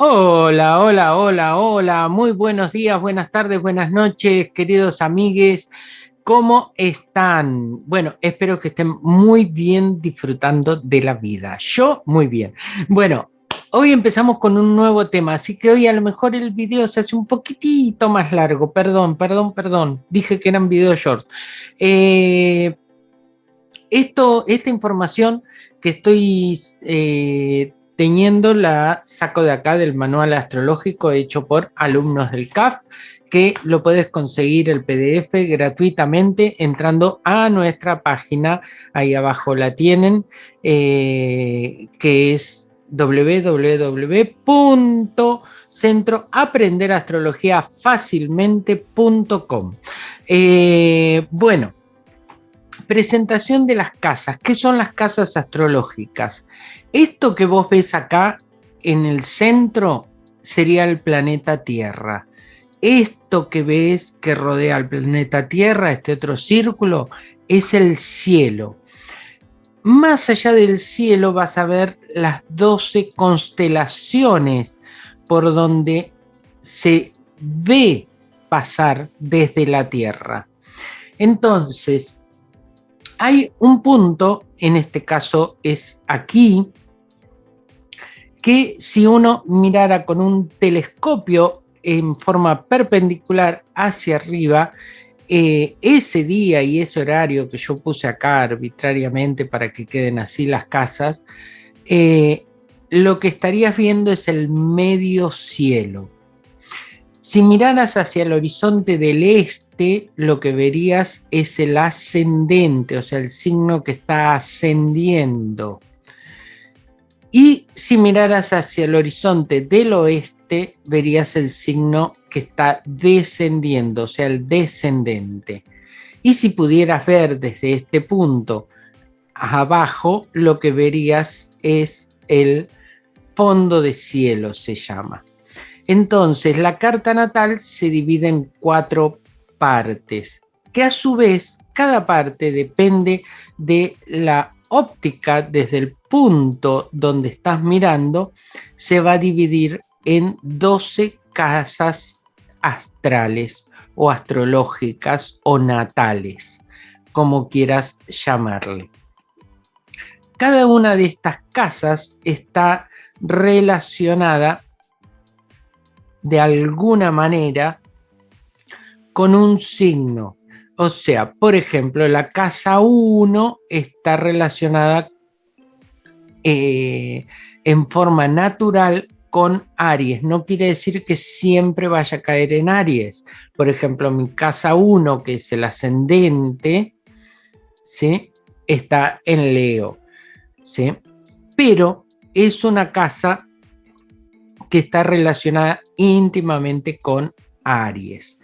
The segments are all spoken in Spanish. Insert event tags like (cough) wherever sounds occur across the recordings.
Hola, hola, hola, hola, muy buenos días, buenas tardes, buenas noches, queridos amigues. ¿Cómo están? Bueno, espero que estén muy bien disfrutando de la vida. Yo muy bien. Bueno, hoy empezamos con un nuevo tema, así que hoy a lo mejor el video se hace un poquitito más largo. Perdón, perdón, perdón. Dije que eran videos short. Eh, esto, esta información que estoy eh, teniendo la saco de acá del manual astrológico hecho por alumnos del CAF, que lo puedes conseguir el PDF gratuitamente entrando a nuestra página, ahí abajo la tienen, eh, que es www.centroaprenderastrologiafacilmente.com. Eh, bueno, presentación de las casas. ¿Qué son las casas astrológicas? Esto que vos ves acá en el centro sería el planeta Tierra. Esto que ves que rodea al planeta Tierra, este otro círculo, es el cielo. Más allá del cielo vas a ver las 12 constelaciones por donde se ve pasar desde la Tierra. Entonces, hay un punto, en este caso es aquí, que si uno mirara con un telescopio en forma perpendicular hacia arriba, eh, ese día y ese horario que yo puse acá arbitrariamente para que queden así las casas, eh, lo que estarías viendo es el medio cielo. Si miraras hacia el horizonte del este, lo que verías es el ascendente, o sea, el signo que está ascendiendo. Y si miraras hacia el horizonte del oeste, verías el signo que está descendiendo, o sea, el descendente. Y si pudieras ver desde este punto abajo, lo que verías es el fondo de cielo, se llama. Entonces, la carta natal se divide en cuatro partes, que a su vez, cada parte depende de la óptica desde el punto donde estás mirando, se va a dividir en 12 casas astrales o astrológicas o natales, como quieras llamarle. Cada una de estas casas está relacionada de alguna manera con un signo. O sea, por ejemplo, la casa 1 está relacionada eh, en forma natural con Aries. No quiere decir que siempre vaya a caer en Aries. Por ejemplo, mi casa 1, que es el ascendente, ¿sí? está en Leo. ¿sí? Pero es una casa que está relacionada íntimamente con Aries.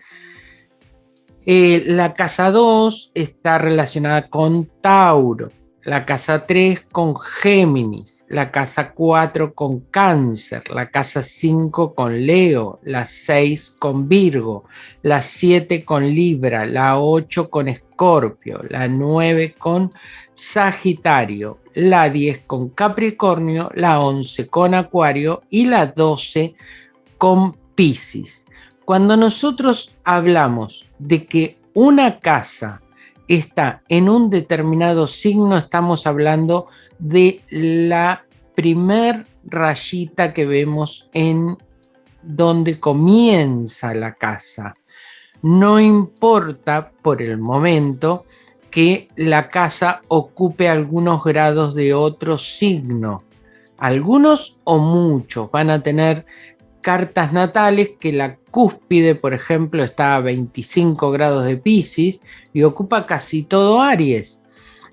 Eh, la casa 2 está relacionada con Tauro, la casa 3 con Géminis, la casa 4 con Cáncer, la casa 5 con Leo, la 6 con Virgo, la 7 con Libra, la 8 con Escorpio, la 9 con Sagitario, la 10 con Capricornio, la 11 con Acuario y la 12 con Piscis. Cuando nosotros hablamos de que una casa está en un determinado signo, estamos hablando de la primer rayita que vemos en donde comienza la casa. No importa por el momento que la casa ocupe algunos grados de otro signo. Algunos o muchos van a tener cartas natales que la cúspide, por ejemplo, está a 25 grados de Pisces y ocupa casi todo Aries.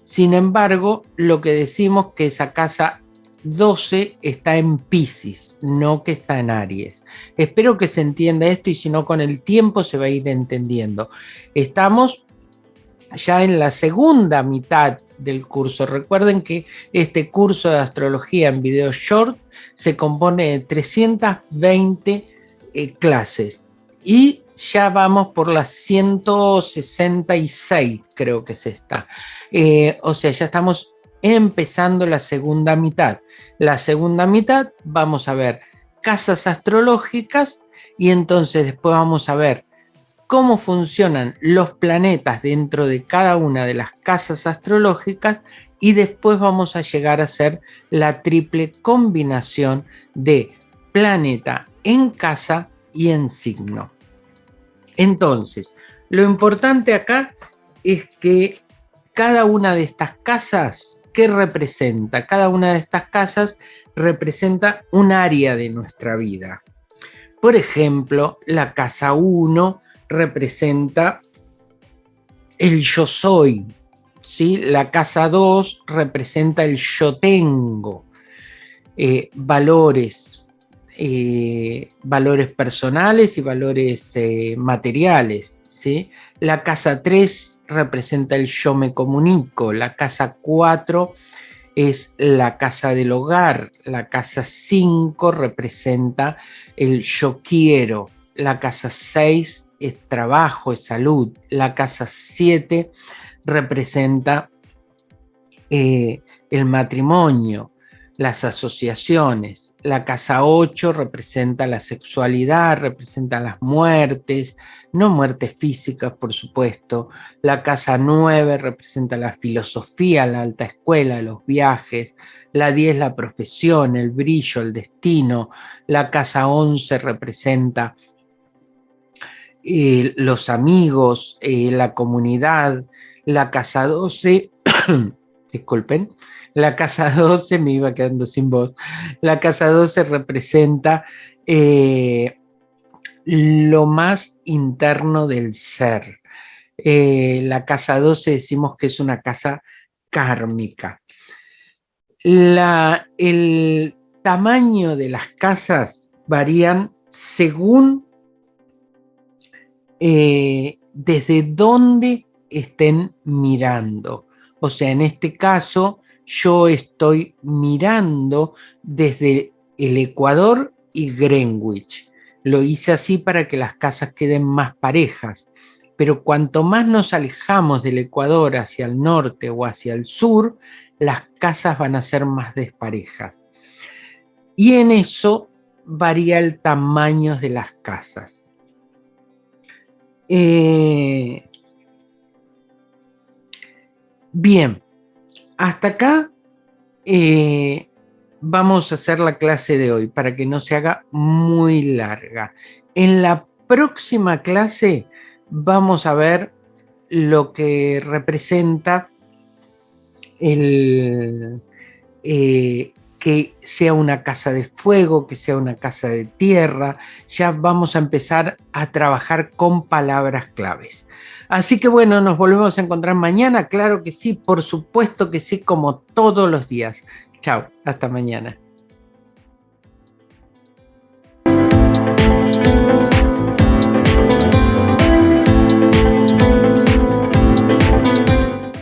Sin embargo, lo que decimos que esa casa 12 está en Pisces, no que está en Aries. Espero que se entienda esto y si no con el tiempo se va a ir entendiendo. Estamos ya en la segunda mitad del curso. Recuerden que este curso de astrología en video short se compone de 320 eh, clases y ya vamos por las 166, creo que es esta. Eh, o sea, ya estamos empezando la segunda mitad. La segunda mitad vamos a ver casas astrológicas y entonces después vamos a ver cómo funcionan los planetas dentro de cada una de las casas astrológicas y después vamos a llegar a hacer la triple combinación de planeta en casa y en signo. Entonces, lo importante acá es que cada una de estas casas, ¿qué representa? Cada una de estas casas representa un área de nuestra vida. Por ejemplo, la casa 1 representa el yo soy, ¿sí? la casa 2 representa el yo tengo, eh, valores, eh, valores personales y valores eh, materiales. ¿sí? La casa 3 representa el yo me comunico, la casa 4 es la casa del hogar, la casa 5 representa el yo quiero, la casa 6 es trabajo, es salud, la casa 7 representa eh, el matrimonio, las asociaciones, la casa 8 representa la sexualidad, representa las muertes, no muertes físicas, por supuesto. La casa 9 representa la filosofía, la alta escuela, los viajes. La 10 la profesión, el brillo, el destino. La casa 11 representa eh, los amigos, eh, la comunidad. La casa 12, (clears throat) disculpen, la casa 12, me iba quedando sin voz, la casa 12 representa eh, lo más interno del ser. La casa 12 decimos que es una casa kármica. el tamaño de las casas varían según eh, desde dónde estén mirando. O sea, en este caso, yo estoy mirando desde el Ecuador y Greenwich. Lo hice así para que las casas queden más parejas, pero cuanto más nos alejamos del Ecuador hacia el norte o hacia el sur, las casas van a ser más desparejas. Y en eso varía el tamaño de las casas. Eh, bien, hasta acá eh, vamos a hacer la clase de hoy para que no se haga muy larga. En la próxima clase vamos a ver lo que representa el, eh, que sea una casa de fuego, que sea una casa de tierra. Ya vamos a empezar a trabajar con palabras claves. Así que bueno, nos volvemos a encontrar mañana. Claro que sí, por supuesto que sí, como todos los días. Chao, hasta mañana.